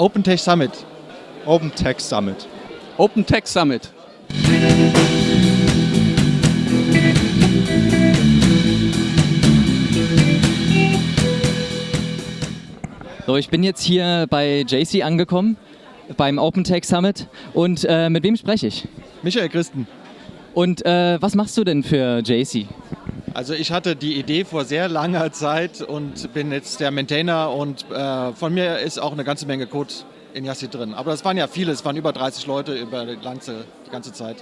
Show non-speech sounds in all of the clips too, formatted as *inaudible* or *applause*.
Open Tech Summit. Open Tech Summit. Open Tech Summit. So, ich bin jetzt hier bei JC angekommen, beim Open Tech Summit. Und äh, mit wem spreche ich? Michael Christen. Und äh, was machst du denn für JC? Also ich hatte die Idee vor sehr langer Zeit und bin jetzt der Maintainer und äh, von mir ist auch eine ganze Menge Code in Yassi drin. Aber es waren ja viele, es waren über 30 Leute über die ganze, die ganze Zeit.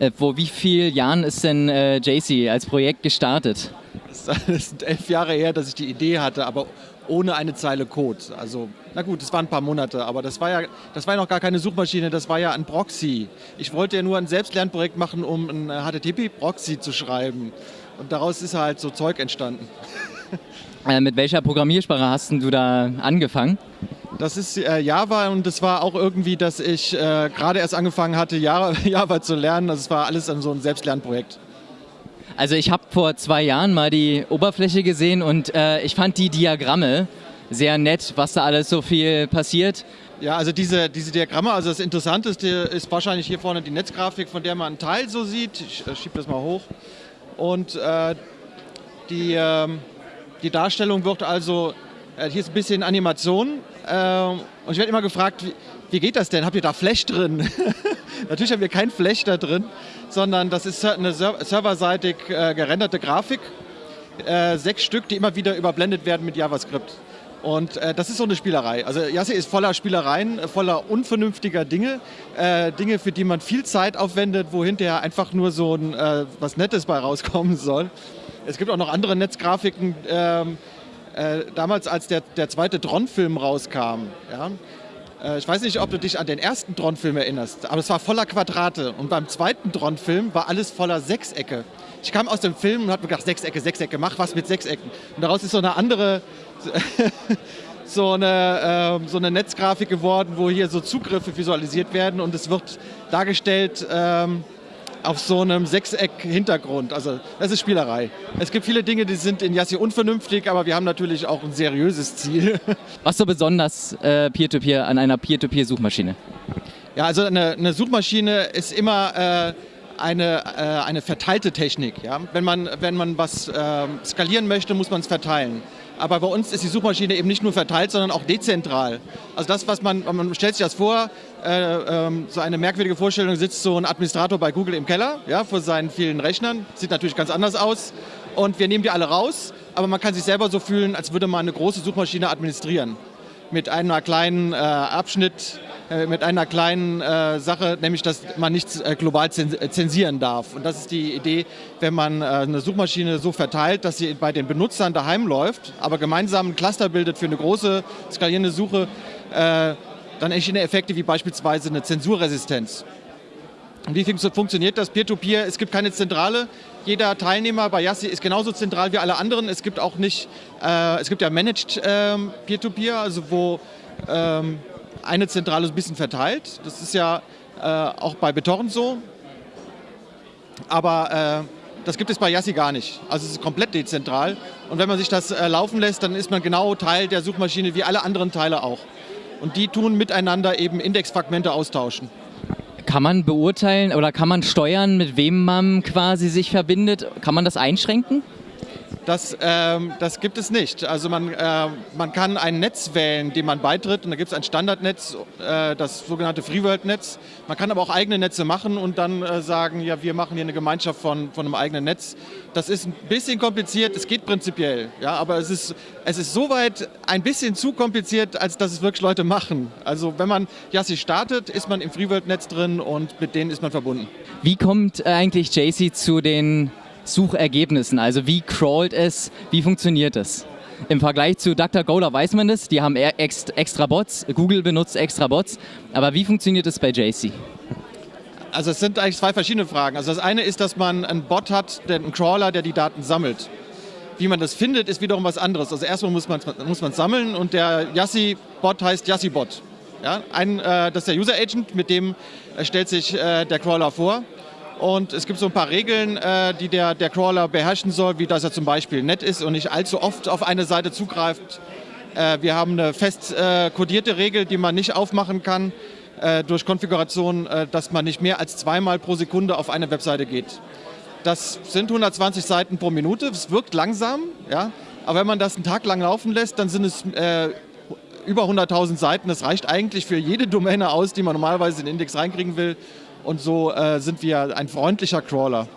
Äh, vor wie vielen Jahren ist denn äh, JC als Projekt gestartet? Es sind *laughs* elf Jahre her, dass ich die Idee hatte, aber ohne eine Zeile Code. Also, na gut, es waren ein paar Monate, aber das war ja, das war ja noch gar keine Suchmaschine, das war ja ein Proxy. Ich wollte ja nur ein Selbstlernprojekt machen, um ein HTTP-Proxy zu schreiben. Und daraus ist halt so Zeug entstanden. *laughs* Äh, mit welcher Programmiersprache hast du da angefangen? Das ist äh, Java und es war auch irgendwie, dass ich äh, gerade erst angefangen hatte, Java, *laughs* Java zu lernen. Also es war alles so ein Selbstlernprojekt. Also ich habe vor zwei Jahren mal die Oberfläche gesehen und äh, ich fand die Diagramme sehr nett, was da alles so viel passiert. Ja, also diese, diese Diagramme, also das Interessanteste ist wahrscheinlich hier vorne die Netzgrafik, von der man einen Teil so sieht. Ich äh, schiebe das mal hoch. Und äh, die, äh, die Darstellung wird also, äh, hier ist ein bisschen Animation. Ähm, und ich werde immer gefragt, wie, wie geht das denn? Habt ihr da Flash drin? *laughs* Natürlich haben wir kein Flash da drin, sondern das ist eine serverseitig äh, gerenderte Grafik. Äh, sechs Stück, die immer wieder überblendet werden mit JavaScript. Und äh, das ist so eine Spielerei. Also Yassi ist voller Spielereien, äh, voller unvernünftiger Dinge. Äh, Dinge, für die man viel Zeit aufwendet, wo hinterher einfach nur so ein, äh, was Nettes bei rauskommen soll. Es gibt auch noch andere Netzgrafiken. Ähm, äh, damals, als der, der zweite Tron-Film rauskam, ja, äh, ich weiß nicht, ob du dich an den ersten Tron-Film erinnerst, aber es war voller Quadrate. Und beim zweiten Tron-Film war alles voller Sechsecke. Ich kam aus dem Film und habe mir gedacht, Sechsecke, Sechsecke, mach was mit Sechsecken. Und daraus ist so eine andere, *laughs* so eine, äh, so eine Netzgrafik geworden, wo hier so Zugriffe visualisiert werden und es wird dargestellt, ähm, auf so einem Sechseck-Hintergrund. Also das ist Spielerei. Es gibt viele Dinge, die sind in Yassi unvernünftig, aber wir haben natürlich auch ein seriöses Ziel. *laughs* Was so besonders äh, Peer-to-Peer -Peer an einer Peer-to-Peer-Suchmaschine? Ja, also eine, eine, Suchmaschine ist immer äh, eine, äh, eine verteilte Technik. Ja? Wenn, man, wenn man was ähm, skalieren möchte, muss man es verteilen. Aber bei uns ist die Suchmaschine eben nicht nur verteilt, sondern auch dezentral. Also das, was man, man stellt sich das vor, äh, ähm, so eine merkwürdige Vorstellung, sitzt so ein Administrator bei Google im Keller, ja, vor seinen vielen Rechnern. Sieht natürlich ganz anders aus. Und wir nehmen die alle raus, aber man kann sich selber so fühlen, als würde man eine große Suchmaschine administrieren. Mit einer kleinen äh, Abschnitt mit einer kleinen äh, Sache, nämlich dass man nichts äh, global zensieren darf. Und das ist die Idee, wenn man äh, eine Suchmaschine so verteilt, dass sie bei den Benutzern daheim läuft, aber gemeinsam ein Cluster bildet für eine große skalierende Suche, äh, dann entstehen Effekte wie beispielsweise eine Zensurresistenz. Und wie funktioniert das Peer-to-Peer? -Peer? Es gibt keine Zentrale. Jeder Teilnehmer bei Yassi ist genauso zentral wie alle anderen. Es gibt auch nicht, äh, es gibt ja Managed ähm, Peer-to-Peer, also wo ähm, eine Zentrale ein bisschen verteilt. Das ist ja äh, auch bei BitTorrent so. Aber äh, das gibt es bei Yassi gar nicht. Also es ist komplett dezentral. Und wenn man sich das äh, laufen lässt, dann ist man genau Teil der Suchmaschine wie alle anderen Teile auch. Und die tun miteinander eben Indexfragmente austauschen. Kann man beurteilen oder kann man steuern, mit wem man quasi sich verbindet? Kann man das einschränken? Das, ähm, das gibt es nicht. Also man, äh, man kann ein Netz wählen, dem man beitritt und da gibt es ein Standardnetz, äh, das sogenannte FreeWorld-Netz. Man kann aber auch eigene Netze machen und dann äh, sagen, ja, wir machen hier eine Gemeinschaft von, von einem eigenen Netz. Das ist ein bisschen kompliziert, es geht prinzipiell, ja, aber es ist, es ist soweit ein bisschen zu kompliziert, als dass es wirklich Leute machen. Also wenn man Yassi startet, ist man im FreeWorld-Netz drin und mit denen ist man verbunden. Wie kommt eigentlich JC zu den Suchergebnissen. Also wie crawlt es, wie funktioniert es? Im Vergleich zu DuckDuckGo, da weiß man das, die haben extra Bots, Google benutzt extra Bots, aber wie funktioniert es bei JC? Also es sind eigentlich zwei verschiedene Fragen. Also das eine ist, dass man einen Bot hat, einen Crawler, der die Daten sammelt. Wie man das findet, ist wiederum was anderes. Also erstmal muss man muss sammeln und der Yassi-Bot heißt Yassi-Bot. Ja, ein, äh, das ist der User-Agent, mit dem äh, stellt sich äh, der Crawler vor. Und es gibt so ein paar Regeln, äh, die der, der Crawler beherrschen soll, wie dass er zum Beispiel nett ist und nicht allzu oft auf eine Seite zugreift. Äh, wir haben eine fest äh, kodierte Regel, die man nicht aufmachen kann durch Konfiguration, dass man nicht mehr als zweimal pro Sekunde auf eine Webseite geht. Das sind 120 Seiten pro Minute, es wirkt langsam, ja, aber wenn man das einen Tag lang laufen lässt, dann sind es äh, über 100.000 Seiten. Das reicht eigentlich für jede Domäne aus, die man normalerweise in den Index reinkriegen will. Und so äh, sind wir ein freundlicher Crawler.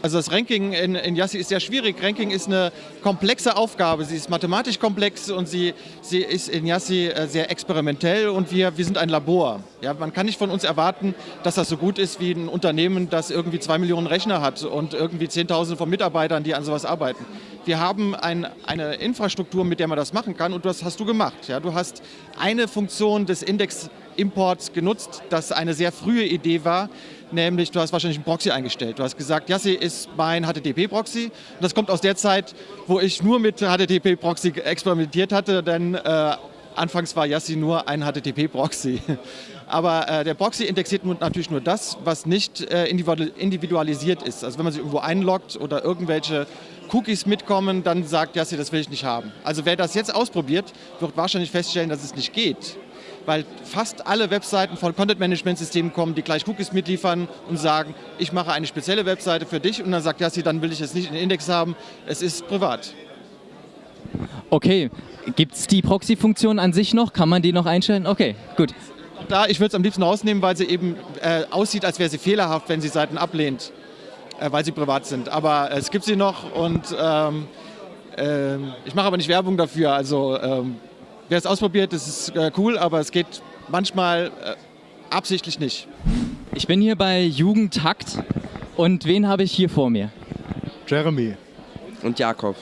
Also das Ranking in, in Yassi ist sehr schwierig. Ranking ist eine komplexe Aufgabe. Sie ist mathematisch komplex und sie, sie ist in Yassi äh, sehr experimentell und wir, wir sind ein Labor. Ja, man kann nicht von uns erwarten, dass das so gut ist wie ein Unternehmen, das irgendwie zwei Millionen Rechner hat und irgendwie Zehntausende von Mitarbeitern, die an sowas arbeiten. Wir haben ein, eine Infrastruktur, mit der man das machen kann und das hast du gemacht. Ja, du hast eine Funktion des Index-Imports genutzt, das eine sehr frühe Idee war, nämlich du hast wahrscheinlich einen Proxy eingestellt. Du hast gesagt, Yassi ist mein HTTP-Proxy. Das kommt aus der Zeit, wo ich nur mit HTTP-Proxy experimentiert hatte, denn äh, anfangs war Yassi nur ein HTTP-Proxy. *laughs* Aber äh, der Proxy indexiert natürlich nur das, was nicht äh, individualisiert ist. Also wenn man sich irgendwo einloggt oder irgendwelche Cookies mitkommen, dann sagt Yassi, das will ich nicht haben. Also wer das jetzt ausprobiert, wird wahrscheinlich feststellen, dass es nicht geht weil fast alle Webseiten von Content-Management-Systemen kommen, die gleich Cookies mitliefern und sagen, ich mache eine spezielle Webseite für dich und dann sagt Yassi, dann will ich es nicht in den Index haben, es ist privat. Okay, gibt es die Proxy-Funktion an sich noch? Kann man die noch einstellen? Okay, gut. Da, ich würde es am liebsten rausnehmen, weil sie eben äh, aussieht, als wäre sie fehlerhaft, wenn sie Seiten ablehnt, äh, weil sie privat sind. Aber äh, es gibt sie noch und ähm, ähm ich mache aber nicht Werbung dafür. Also ähm, Wer es ausprobiert, das ist äh, cool, aber es geht manchmal äh, absichtlich nicht. Ich bin hier bei Jugendtakt und wen habe ich hier vor mir? Jeremy. Und Jakob.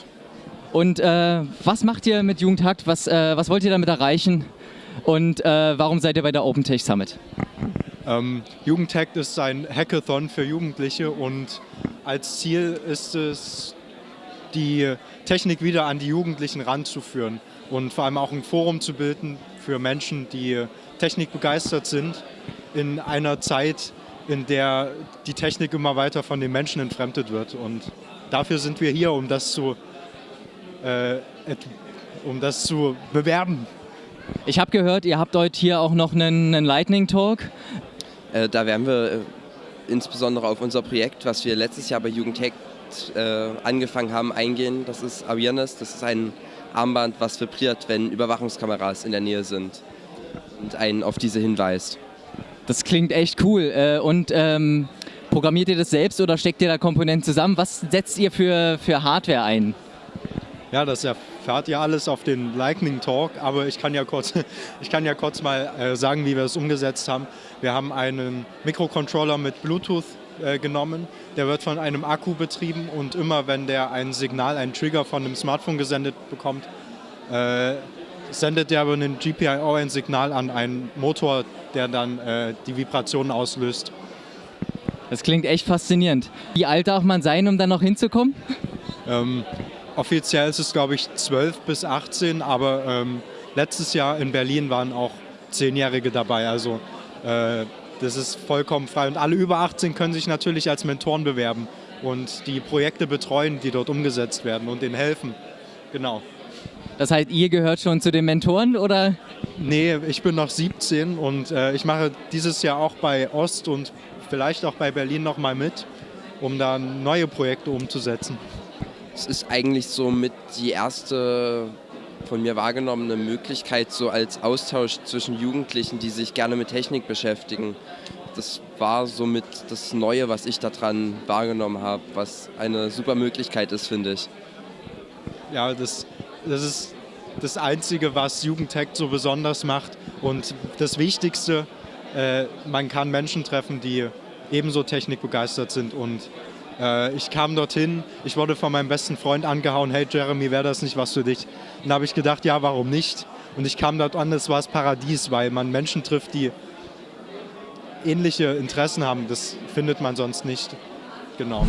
Und äh, was macht ihr mit Jugendtakt? Was, äh, was wollt ihr damit erreichen? Und äh, warum seid ihr bei der OpenTech Summit? Ähm, Jugendtakt ist ein Hackathon für Jugendliche und als Ziel ist es, die Technik wieder an die Jugendlichen ranzuführen und vor allem auch ein Forum zu bilden für Menschen, die technikbegeistert sind in einer Zeit, in der die Technik immer weiter von den Menschen entfremdet wird. Und dafür sind wir hier, um das zu, äh, um das zu bewerben. Ich habe gehört, ihr habt heute hier auch noch einen, einen Lightning Talk. Äh, da werden wir äh, insbesondere auf unser Projekt, was wir letztes Jahr bei Jugendtech äh, angefangen haben, eingehen. Das ist Awareness. Das ist ein Armband, was vibriert, wenn Überwachungskameras in der Nähe sind und einen auf diese hinweist. Das klingt echt cool. Äh, und ähm, programmiert ihr das selbst oder steckt ihr da Komponenten zusammen? Was setzt ihr für, für Hardware ein? Ja, das erfahrt ihr alles auf den Lightning Talk, aber ich kann ja kurz, *laughs* ich kann ja kurz mal äh, sagen, wie wir es umgesetzt haben. Wir haben einen Mikrocontroller mit Bluetooth äh, genommen. Der wird von einem Akku betrieben und immer wenn der ein Signal, einen Trigger von einem Smartphone gesendet bekommt, äh, sendet der über einen GPIO ein Signal an einen Motor, der dann äh, die Vibrationen auslöst. Das klingt echt faszinierend. Wie alt darf man sein, um dann noch hinzukommen? Ähm, offiziell ist es, glaube ich, 12 bis 18, aber ähm, letztes Jahr in Berlin waren auch Zehnjährige dabei. Also äh, das ist vollkommen frei und alle über 18 können sich natürlich als Mentoren bewerben und die Projekte betreuen, die dort umgesetzt werden und denen helfen. Genau. Das heißt, ihr gehört schon zu den Mentoren oder? Nee, ich bin noch 17 und äh, ich mache dieses Jahr auch bei Ost und vielleicht auch bei Berlin nochmal mit, um da neue Projekte umzusetzen. Es ist eigentlich so mit die erste von mir wahrgenommene Möglichkeit so als Austausch zwischen Jugendlichen, die sich gerne mit Technik beschäftigen. Das war somit das Neue, was ich daran wahrgenommen habe, was eine super Möglichkeit ist, finde ich. Ja, das, das ist das Einzige, was Jugendtech so besonders macht und das Wichtigste, äh, man kann Menschen treffen, die ebenso technikbegeistert sind und äh, ich kam dorthin, ich wurde von meinem besten Freund angehauen, hey Jeremy, wäre das nicht was für dich? Und da habe ich gedacht, ja, warum nicht? Und ich kam dort an, es war das Paradies, weil man Menschen trifft, die ähnliche Interessen haben. Das findet man sonst nicht. Genau.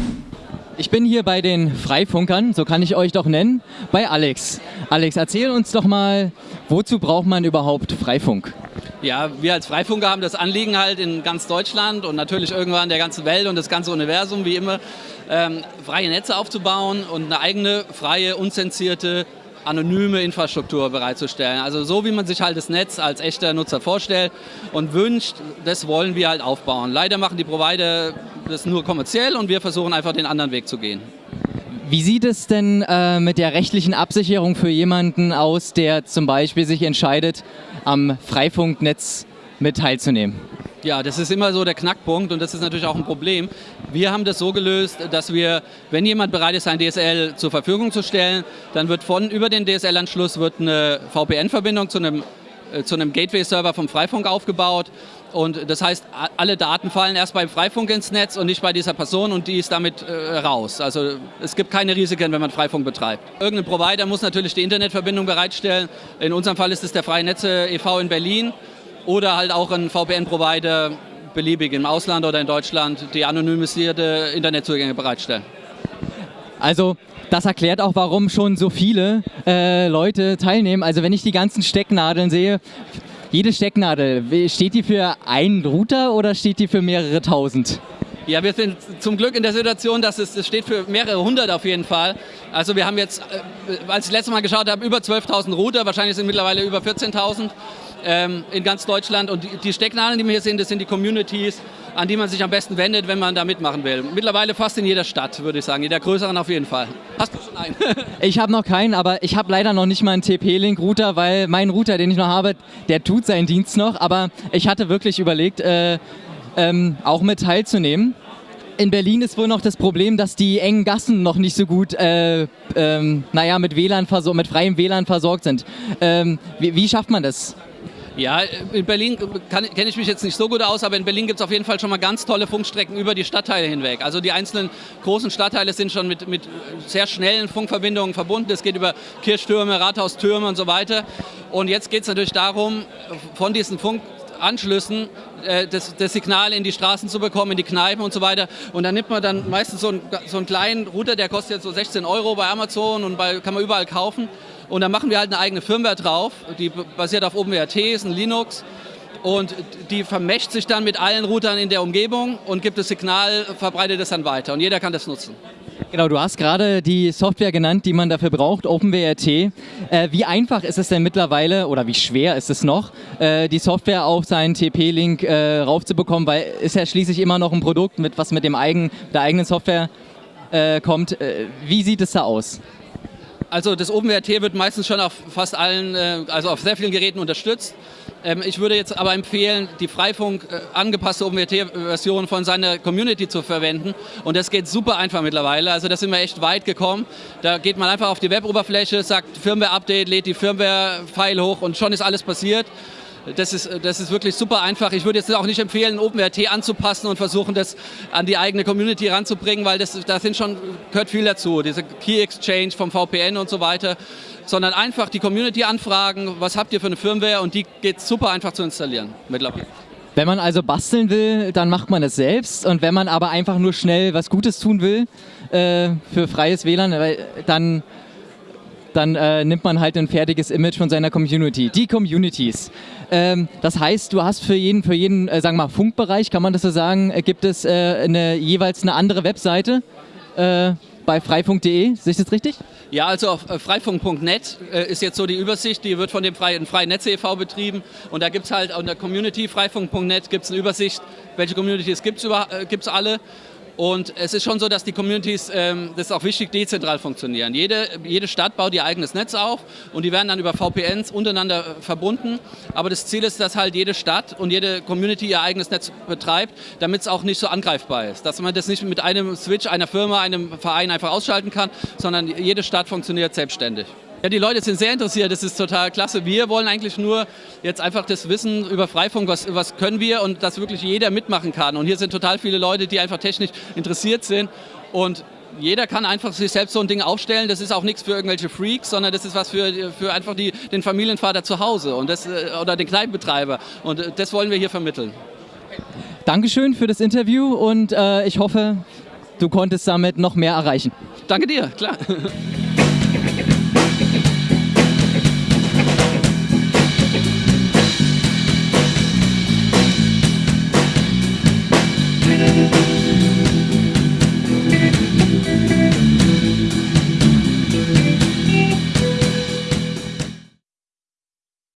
Ich bin hier bei den Freifunkern, so kann ich euch doch nennen, bei Alex. Alex, erzähl uns doch mal, wozu braucht man überhaupt Freifunk? Ja, wir als Freifunker haben das Anliegen halt in ganz Deutschland und natürlich irgendwann der ganzen Welt und das ganze Universum, wie immer, ähm, freie Netze aufzubauen und eine eigene, freie, unzensierte anonyme Infrastruktur bereitzustellen. Also so wie man sich halt das Netz als echter Nutzer vorstellt und wünscht, das wollen wir halt aufbauen. Leider machen die Provider das nur kommerziell und wir versuchen einfach den anderen Weg zu gehen. Wie sieht es denn äh, mit der rechtlichen Absicherung für jemanden aus, der zum Beispiel sich entscheidet, am Freifunknetz mit teilzunehmen? Ja, das ist immer so der Knackpunkt und das ist natürlich auch ein Problem. Wir haben das so gelöst, dass wir, wenn jemand bereit ist, ein DSL zur Verfügung zu stellen, dann wird von über den DSL-Anschluss eine VPN-Verbindung zu einem, äh, zu einem Gateway-Server vom Freifunk aufgebaut. Und das heißt, alle Daten fallen erst beim Freifunk ins Netz und nicht bei dieser Person und die ist damit äh, raus. Also es gibt keine Risiken, wenn man Freifunk betreibt. Irgendein Provider muss natürlich die Internetverbindung bereitstellen. In unserem Fall ist es der Freie Netze e.V. in Berlin oder halt auch ein VPN-Provider beliebig im Ausland oder in Deutschland, die anonymisierte Internetzugänge bereitstellen. Also das erklärt auch, warum schon so viele äh, Leute teilnehmen. Also wenn ich die ganzen Stecknadeln sehe, jede Stecknadel, steht die für einen Router oder steht die für mehrere tausend? Ja, wir sind zum Glück in der Situation, dass es, es steht für mehrere hundert auf jeden Fall. Also wir haben jetzt, äh, als ich letztes Mal geschaut habe, über 12.000 Router, wahrscheinlich sind mittlerweile über 14.000 ähm, in ganz Deutschland. Und die, die Stecknadeln, die wir hier sehen, das sind die Communities, an die man sich am besten wendet, wenn man da mitmachen will. Mittlerweile fast in jeder Stadt, würde ich sagen, in der größeren auf jeden Fall. Hast du schon einen? *laughs* ich habe noch keinen, aber ich habe leider noch nicht mal einen TP-Link-Router, weil mein Router, den ich noch habe, der tut seinen Dienst noch. Aber ich hatte wirklich überlegt, äh, ähm, auch mit teilzunehmen. In Berlin ist wohl noch das Problem, dass die engen Gassen noch nicht so gut, äh, ähm, naja, mit WLAN mit freiem WLAN versorgt sind. Ähm, wie, wie schafft man das? Ja, in Berlin kenne ich mich jetzt nicht so gut aus, aber in Berlin gibt es auf jeden Fall schon mal ganz tolle Funkstrecken über die Stadtteile hinweg. Also die einzelnen großen Stadtteile sind schon mit, mit sehr schnellen Funkverbindungen verbunden. Es geht über Kirchtürme, Rathaustürme und so weiter. Und jetzt geht es natürlich darum, von diesen Funk Anschlüssen äh, das, das, Signal in die Straßen zu bekommen, in die Kneipen und so weiter. Und dann nimmt man dann meistens so einen, so einen kleinen Router, der kostet jetzt so 16 Euro bei Amazon und bei, kann man überall kaufen. Und dann machen wir halt eine eigene Firmware drauf, die basiert auf OpenWRT, ist ein Linux. Und die vermächt sich dann mit allen Routern in der Umgebung und gibt das Signal, verbreitet es dann weiter. Und jeder kann das nutzen. Genau, du hast gerade die Software genannt, die man dafür braucht, OpenWRT. Äh, wie einfach ist es denn mittlerweile oder wie schwer ist es noch, äh, die Software auf seinen TP-Link äh, raufzubekommen, weil ist ja schließlich immer noch ein Produkt, mit, was mit dem eigen, der eigenen Software äh, kommt. Äh, wie sieht es da aus? Also das OpenWrt wird meistens schon auf fast allen, äh, also auf sehr vielen Geräten unterstützt. Ähm, ich würde jetzt aber empfehlen, die Freifunk äh, angepasste OpenWrt-Version von seiner Community zu verwenden. Und das geht super einfach mittlerweile. Also da sind wir echt weit gekommen. Da geht man einfach auf die Web-Oberfläche, sagt Firmware-Update, lädt die Firmware-File hoch und schon ist alles passiert. Das ist, das ist wirklich super einfach. Ich würde jetzt auch nicht empfehlen, OpenRT anzupassen und versuchen, das an die eigene Community ranzubringen, weil das, da sind schon, gehört viel dazu. Diese Key Exchange vom VPN und so weiter. Sondern einfach die Community anfragen, was habt ihr für eine Firmware und die geht super einfach zu installieren mittlerweile. Wenn man also basteln will, dann macht man es selbst. Und wenn man aber einfach nur schnell was Gutes tun will äh, für freies WLAN, äh, dann dann äh, nimmt man halt ein fertiges Image von seiner Community. Die Communities. Ähm, das heißt, du hast für jeden, für jeden äh, sagen wir mal, Funkbereich, kann man das so sagen, äh, gibt es äh, eine, jeweils eine andere Webseite äh, bei freifunk.de. Sehe ich das richtig? Ja, also auf äh, freifunk.net ist jetzt so die Übersicht, die wird von dem Freien, Freien Netz e.V. betrieben und da gibt es halt unter Community freifunk.net gibt es eine Übersicht, welche Communities gibt es alle und es ist schon so, dass die Communities, ähm, das ist auch wichtig, dezentral funktionieren. Jede, jede Stadt baut ihr eigenes Netz auf und die werden dann über VPNs untereinander verbunden. Aber das Ziel ist, dass halt jede Stadt und jede Community ihr eigenes Netz betreibt, damit es auch nicht so angreifbar ist. Dass man das nicht mit einem Switch, einer Firma, einem Verein einfach ausschalten kann, sondern jede Stadt funktioniert selbstständig. Ja, die Leute sind sehr interessiert, das ist total klasse. Wir wollen eigentlich nur jetzt einfach das Wissen über Freifunk, was, was können wir und dass wirklich jeder mitmachen kann. Und hier sind total viele Leute, die einfach technisch interessiert sind und jeder kann einfach sich selbst so ein Ding aufstellen. Das ist auch nichts für irgendwelche Freaks, sondern das ist was für, für einfach die, den Familienvater zu Hause und das, äh, oder den Kneipenbetreiber. Und äh, das wollen wir hier vermitteln. Dankeschön für das Interview und äh, ich hoffe, du konntest damit noch mehr erreichen. Danke dir, klar.